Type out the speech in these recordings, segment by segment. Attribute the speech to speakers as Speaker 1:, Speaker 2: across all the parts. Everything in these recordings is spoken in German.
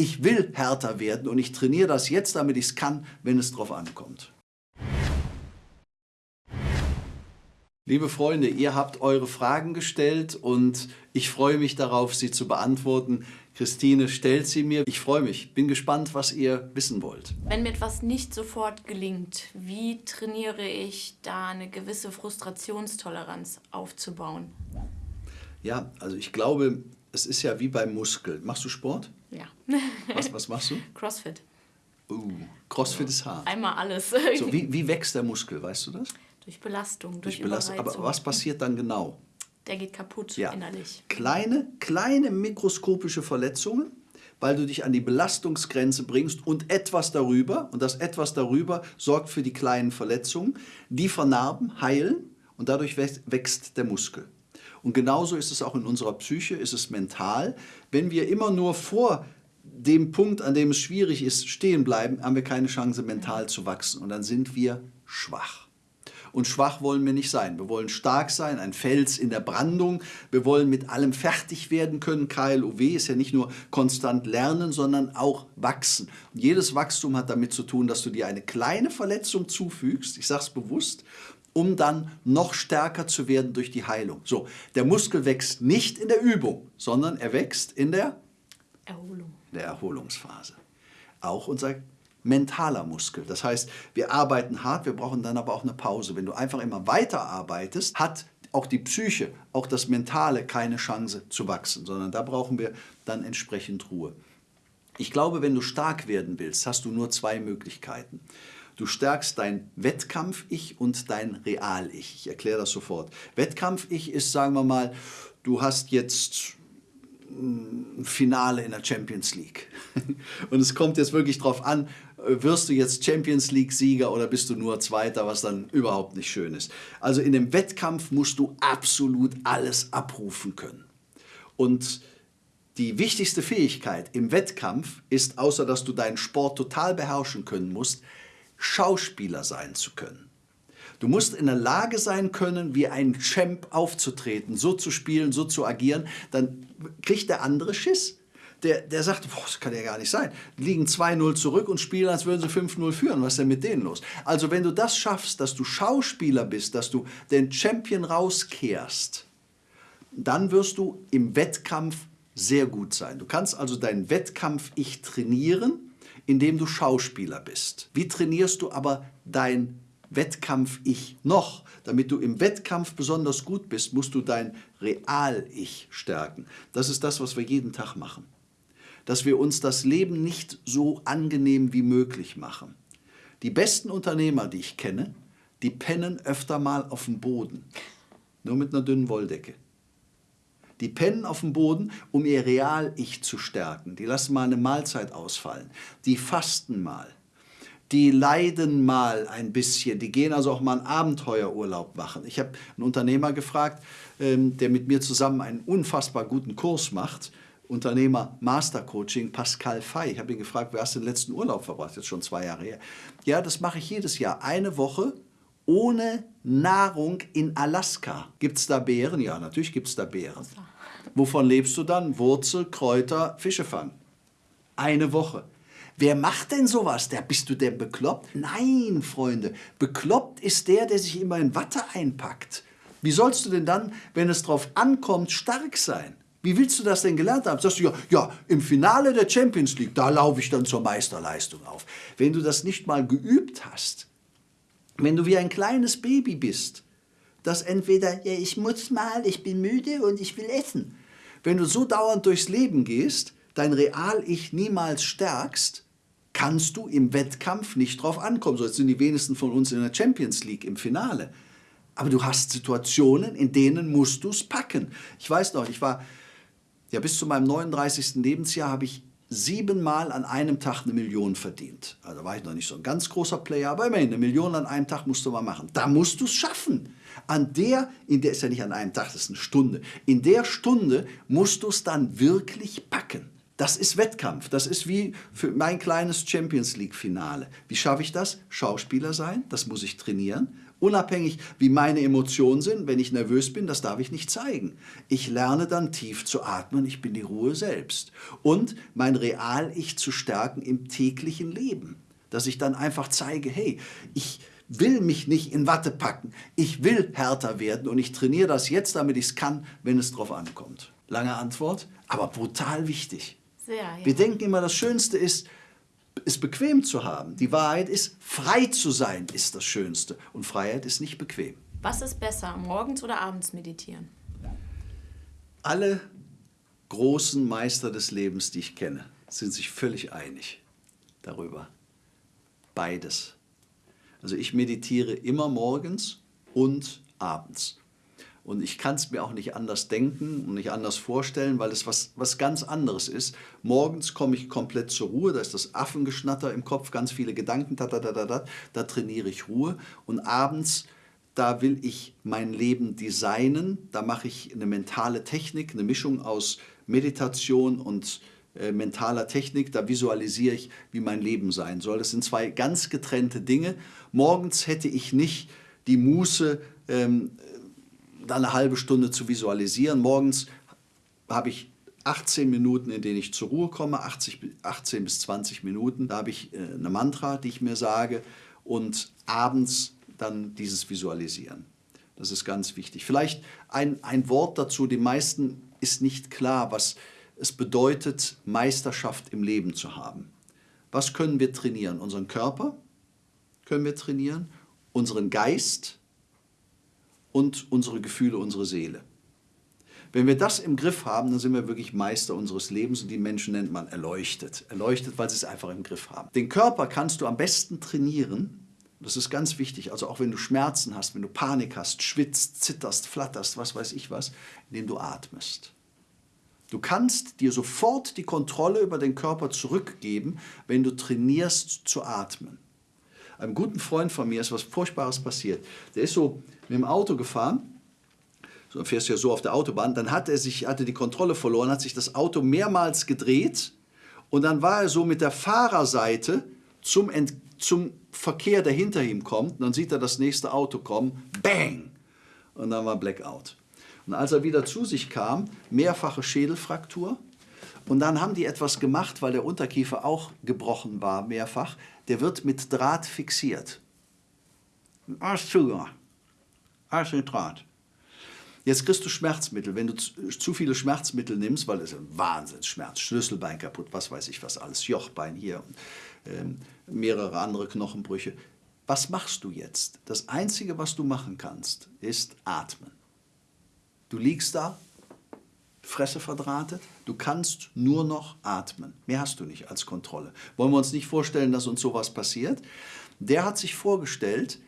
Speaker 1: Ich will härter werden und ich trainiere das jetzt, damit ich es kann, wenn es drauf ankommt. Liebe Freunde, ihr habt eure Fragen gestellt und ich freue mich darauf, sie zu beantworten. Christine stellt sie mir. Ich freue mich, bin gespannt, was ihr wissen wollt.
Speaker 2: Wenn mir etwas nicht sofort gelingt, wie trainiere ich da eine gewisse Frustrationstoleranz aufzubauen?
Speaker 1: Ja, also ich glaube, es ist ja wie beim Muskel. Machst du Sport?
Speaker 2: Ja.
Speaker 1: Was, was machst du?
Speaker 2: Crossfit.
Speaker 1: Uh, Crossfit ist hart.
Speaker 2: Einmal alles.
Speaker 1: So, wie, wie wächst der Muskel, weißt du das?
Speaker 2: Durch Belastung, durch,
Speaker 1: Durch Belastung. Aber was passiert dann genau?
Speaker 2: Der geht kaputt
Speaker 1: Ja.
Speaker 2: innerlich.
Speaker 1: Kleine, kleine mikroskopische Verletzungen, weil du dich an die Belastungsgrenze bringst und etwas darüber, und das etwas darüber sorgt für die kleinen Verletzungen, die vernarben, heilen und dadurch wächst der Muskel. Und genauso ist es auch in unserer Psyche, ist es mental. Wenn wir immer nur vor dem Punkt, an dem es schwierig ist, stehen bleiben, haben wir keine Chance, mental zu wachsen. Und dann sind wir schwach. Und schwach wollen wir nicht sein. Wir wollen stark sein, ein Fels in der Brandung. Wir wollen mit allem fertig werden können. KLOW ist ja nicht nur konstant lernen, sondern auch wachsen. Und jedes Wachstum hat damit zu tun, dass du dir eine kleine Verletzung zufügst, ich sage es bewusst, um dann noch stärker zu werden durch die Heilung. So, der Muskel wächst nicht in der Übung, sondern er wächst in der
Speaker 2: Erholung.
Speaker 1: der Erholungsphase. Auch unser mentaler Muskel. Das heißt, wir arbeiten hart, wir brauchen dann aber auch eine Pause. Wenn du einfach immer weiter arbeitest, hat auch die Psyche, auch das Mentale keine Chance zu wachsen, sondern da brauchen wir dann entsprechend Ruhe. Ich glaube, wenn du stark werden willst, hast du nur zwei Möglichkeiten. Du stärkst dein Wettkampf-Ich und dein Real-Ich. Ich erkläre das sofort. Wettkampf-Ich ist, sagen wir mal, du hast jetzt ein Finale in der Champions League. Und es kommt jetzt wirklich drauf an, äh, wirst du jetzt Champions League-Sieger oder bist du nur Zweiter, was dann überhaupt nicht schön ist. Also in dem Wettkampf musst du absolut alles abrufen können. Und die wichtigste Fähigkeit im Wettkampf ist, außer dass du deinen Sport total beherrschen können musst, Schauspieler sein zu können. Du musst in der Lage sein können, wie ein Champ aufzutreten, so zu spielen, so zu agieren. Dann kriegt der andere Schiss. Der, der sagt, boah, das kann ja gar nicht sein. Liegen 2-0 zurück und spielen, als würden sie 5-0 führen. Was ist denn mit denen los? Also wenn du das schaffst, dass du Schauspieler bist, dass du den Champion rauskehrst, dann wirst du im Wettkampf sehr gut sein. Du kannst also deinen Wettkampf-Ich trainieren, indem du Schauspieler bist. Wie trainierst du aber dein Wettkampf-Ich noch? Damit du im Wettkampf besonders gut bist, musst du dein Real-Ich stärken. Das ist das, was wir jeden Tag machen. Dass wir uns das Leben nicht so angenehm wie möglich machen. Die besten Unternehmer, die ich kenne, die pennen öfter mal auf dem Boden. Nur mit einer dünnen Wolldecke. Die pennen auf dem Boden, um ihr Real-Ich zu stärken. Die lassen mal eine Mahlzeit ausfallen. Die fasten mal. Die leiden mal ein bisschen. Die gehen also auch mal einen Abenteuerurlaub machen. Ich habe einen Unternehmer gefragt, ähm, der mit mir zusammen einen unfassbar guten Kurs macht. Unternehmer Master Coaching, Pascal Fay. Ich habe ihn gefragt, wer hast du den letzten Urlaub verbracht? Jetzt schon zwei Jahre her. Ja, das mache ich jedes Jahr. Eine Woche ohne Nahrung in Alaska. Gibt es da Beeren? Ja, natürlich gibt es da Beeren. Wovon lebst du dann? Wurzel, Kräuter, Fische fangen. Eine Woche. Wer macht denn sowas? Der, bist du denn bekloppt? Nein, Freunde. Bekloppt ist der, der sich immer in Watte einpackt. Wie sollst du denn dann, wenn es drauf ankommt, stark sein? Wie willst du das denn gelernt haben? Sagst du, ja, ja, im Finale der Champions League, da laufe ich dann zur Meisterleistung auf. Wenn du das nicht mal geübt hast, wenn du wie ein kleines Baby bist, das entweder, ja, ich muss mal, ich bin müde und ich will essen. Wenn du so dauernd durchs Leben gehst, dein Real-Ich niemals stärkst, kannst du im Wettkampf nicht drauf ankommen. So jetzt sind die wenigsten von uns in der Champions League im Finale. Aber du hast Situationen, in denen musst du es packen. Ich weiß noch, ich war, ja bis zu meinem 39. Lebensjahr habe ich siebenmal an einem Tag eine Million verdient. Also war ich noch nicht so ein ganz großer Player, aber immerhin, eine Million an einem Tag musst du mal machen. Da musst du es schaffen. An der, in der ist ja nicht an einem Tag, das ist eine Stunde. In der Stunde musst du es dann wirklich packen. Das ist Wettkampf. Das ist wie für mein kleines Champions League-Finale. Wie schaffe ich das? Schauspieler sein, das muss ich trainieren. Unabhängig, wie meine Emotionen sind, wenn ich nervös bin, das darf ich nicht zeigen. Ich lerne dann tief zu atmen, ich bin die Ruhe selbst. Und mein Real-Ich zu stärken im täglichen Leben. Dass ich dann einfach zeige, hey, ich will mich nicht in Watte packen. Ich will härter werden und ich trainiere das jetzt, damit ich es kann, wenn es drauf ankommt. Lange Antwort, aber brutal wichtig.
Speaker 2: Sehr, ja.
Speaker 1: Wir denken immer, das Schönste ist, es bequem zu haben. Die Wahrheit ist, frei zu sein ist das Schönste. Und Freiheit ist nicht bequem.
Speaker 2: Was ist besser, morgens oder abends meditieren?
Speaker 1: Alle großen Meister des Lebens, die ich kenne, sind sich völlig einig darüber. Beides. Also ich meditiere immer morgens und abends. Und ich kann es mir auch nicht anders denken und nicht anders vorstellen, weil es was, was ganz anderes ist. Morgens komme ich komplett zur Ruhe, da ist das Affengeschnatter im Kopf, ganz viele Gedanken, da, da, da, da, da, da trainiere ich Ruhe. Und abends, da will ich mein Leben designen, da mache ich eine mentale Technik, eine Mischung aus Meditation und äh, mentaler Technik, da visualisiere ich, wie mein Leben sein soll. Das sind zwei ganz getrennte Dinge. Morgens hätte ich nicht die Muße, ähm, eine halbe Stunde zu visualisieren. Morgens habe ich 18 Minuten, in denen ich zur Ruhe komme, 80, 18 bis 20 Minuten. Da habe ich äh, eine Mantra, die ich mir sage und abends dann dieses Visualisieren. Das ist ganz wichtig. Vielleicht ein, ein Wort dazu, den meisten ist nicht klar, was es bedeutet, Meisterschaft im Leben zu haben. Was können wir trainieren? Unseren Körper können wir trainieren, unseren Geist, und unsere Gefühle, unsere Seele. Wenn wir das im Griff haben, dann sind wir wirklich Meister unseres Lebens und die Menschen nennt man erleuchtet. Erleuchtet, weil sie es einfach im Griff haben. Den Körper kannst du am besten trainieren. Das ist ganz wichtig. Also auch wenn du Schmerzen hast, wenn du Panik hast, schwitzt, zitterst, flatterst, was weiß ich was, indem du atmest. Du kannst dir sofort die Kontrolle über den Körper zurückgeben, wenn du trainierst zu atmen. Einem guten Freund von mir ist was Furchtbares passiert. Der ist so mit dem Auto gefahren, so fährst du ja so auf der Autobahn, dann hat er sich, hatte die Kontrolle verloren, hat sich das Auto mehrmals gedreht und dann war er so mit der Fahrerseite zum, Ent, zum Verkehr, der hinter ihm kommt, dann sieht er das nächste Auto kommen, bang! Und dann war Blackout. Und als er wieder zu sich kam, mehrfache Schädelfraktur. Und dann haben die etwas gemacht, weil der Unterkiefer auch gebrochen war, mehrfach. Der wird mit Draht fixiert. Alles zugemacht. Alles mit Draht. Jetzt kriegst du Schmerzmittel. Wenn du zu viele Schmerzmittel nimmst, weil es ein Wahnsinnsschmerz, Schlüsselbein kaputt, was weiß ich was alles, Jochbein hier und ähm, mehrere andere Knochenbrüche. Was machst du jetzt? Das Einzige, was du machen kannst, ist atmen. Du liegst da, Fresse verdrahtet, du kannst nur noch atmen. Mehr hast du nicht als Kontrolle. Wollen wir uns nicht vorstellen, dass uns sowas passiert? Der hat sich vorgestellt,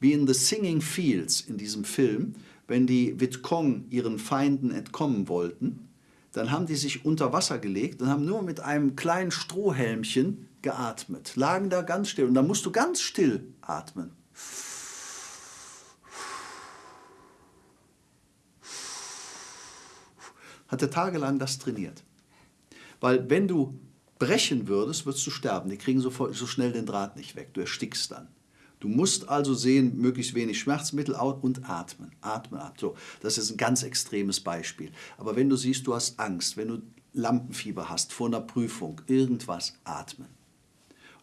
Speaker 1: wie in The Singing Fields in diesem Film, wenn die Vitkong ihren Feinden entkommen wollten, dann haben die sich unter Wasser gelegt und haben nur mit einem kleinen Strohhelmchen geatmet, lagen da ganz still. Und dann musst du ganz still atmen. Hat er tagelang das trainiert. Weil wenn du brechen würdest, würdest du sterben. Die kriegen so, so schnell den Draht nicht weg. Du erstickst dann. Du musst also sehen, möglichst wenig Schmerzmittel und atmen. Atmen ab. So, das ist ein ganz extremes Beispiel. Aber wenn du siehst, du hast Angst, wenn du Lampenfieber hast vor einer Prüfung, irgendwas, atmen.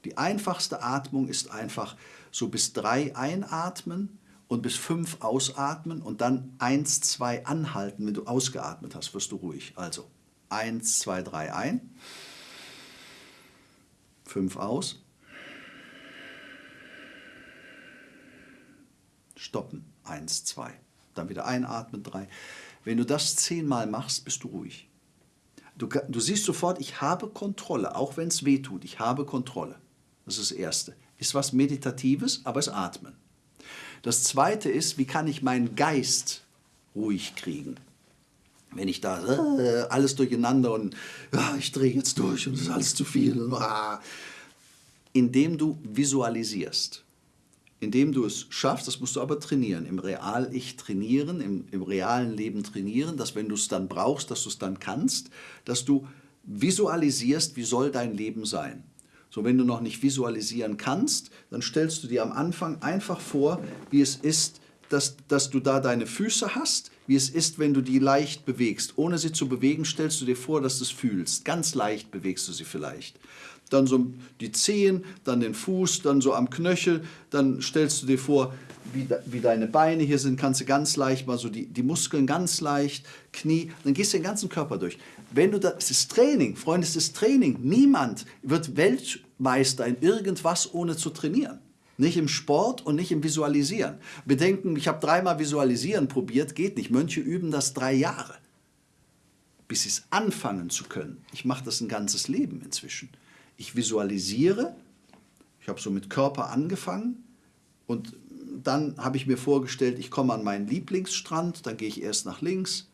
Speaker 1: Die einfachste Atmung ist einfach so bis drei einatmen und bis fünf ausatmen und dann eins, zwei anhalten. Wenn du ausgeatmet hast, wirst du ruhig. Also eins, zwei, drei ein, fünf aus, stoppen. Eins, zwei. Dann wieder einatmen, drei. Wenn du das zehnmal machst, bist du ruhig. Du, du siehst sofort, ich habe Kontrolle, auch wenn es weh tut. Ich habe Kontrolle. Das ist das Erste. Ist was Meditatives, aber es Atmen. Das Zweite ist, wie kann ich meinen Geist ruhig kriegen? Wenn ich da äh, alles durcheinander und ja, ich drehe jetzt durch und es ist alles zu viel. Ah. Indem du visualisierst indem du es schaffst, das musst du aber trainieren, im Real-Ich trainieren, im, im realen Leben trainieren, dass wenn du es dann brauchst, dass du es dann kannst, dass du visualisierst, wie soll dein Leben sein. So, wenn du noch nicht visualisieren kannst, dann stellst du dir am Anfang einfach vor, wie es ist, dass, dass du da deine Füße hast, wie es ist, wenn du die leicht bewegst. Ohne sie zu bewegen, stellst du dir vor, dass du es fühlst. Ganz leicht bewegst du sie vielleicht. Dann so die Zehen, dann den Fuß, dann so am Knöchel. Dann stellst du dir vor, wie, wie deine Beine hier sind, kannst du ganz leicht mal so die, die Muskeln ganz leicht, Knie, dann gehst du den ganzen Körper durch. Wenn du das, es ist Training, Freunde, es ist Training. Niemand wird Weltmeister in irgendwas ohne zu trainieren. Nicht im Sport und nicht im Visualisieren. Bedenken, ich habe dreimal Visualisieren probiert, geht nicht. Mönche üben das drei Jahre, bis sie es anfangen zu können. Ich mache das ein ganzes Leben inzwischen. Ich visualisiere, ich habe so mit Körper angefangen und dann habe ich mir vorgestellt, ich komme an meinen Lieblingsstrand, dann gehe ich erst nach links,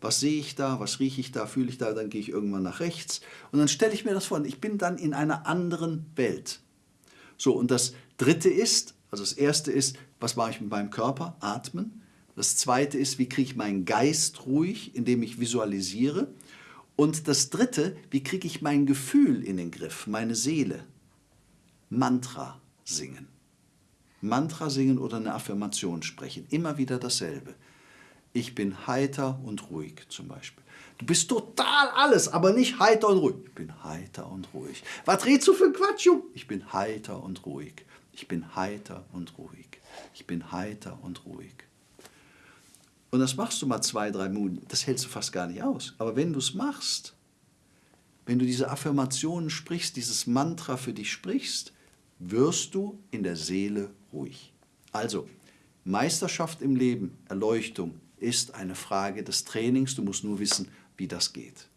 Speaker 1: was sehe ich da, was rieche ich da, fühle ich da, dann gehe ich irgendwann nach rechts. Und dann stelle ich mir das vor, ich bin dann in einer anderen Welt. So, und das dritte ist, also das erste ist, was mache ich mit meinem Körper? Atmen. Das zweite ist, wie kriege ich meinen Geist ruhig, indem ich visualisiere. Und das dritte, wie kriege ich mein Gefühl in den Griff, meine Seele? Mantra singen. Mantra singen oder eine Affirmation sprechen. Immer wieder dasselbe ich bin heiter und ruhig zum Beispiel. Du bist total alles, aber nicht heiter und ruhig. Ich bin heiter und ruhig. Was redest du für Quatsch, Jung? Ich bin heiter und ruhig. Ich bin heiter und ruhig. Ich bin heiter und ruhig. Und das machst du mal zwei, drei Minuten. Das hältst du fast gar nicht aus. Aber wenn du es machst, wenn du diese Affirmationen sprichst, dieses Mantra für dich sprichst, wirst du in der Seele ruhig. Also, Meisterschaft im Leben, Erleuchtung, ist eine Frage des Trainings. Du musst nur wissen, wie das geht.